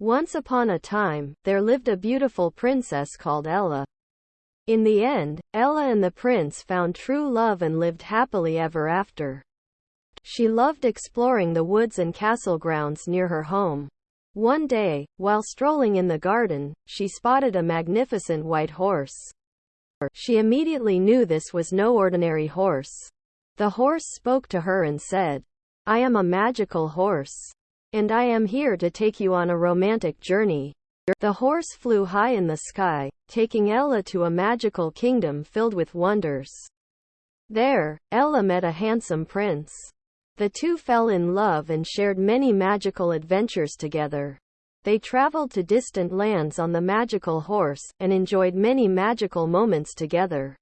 Once upon a time, there lived a beautiful princess called Ella. In the end, Ella and the prince found true love and lived happily ever after. She loved exploring the woods and castle grounds near her home. One day, while strolling in the garden, she spotted a magnificent white horse. She immediately knew this was no ordinary horse. The horse spoke to her and said, I am a magical horse. And I am here to take you on a romantic journey. The horse flew high in the sky, taking Ella to a magical kingdom filled with wonders. There, Ella met a handsome prince. The two fell in love and shared many magical adventures together. They traveled to distant lands on the magical horse, and enjoyed many magical moments together.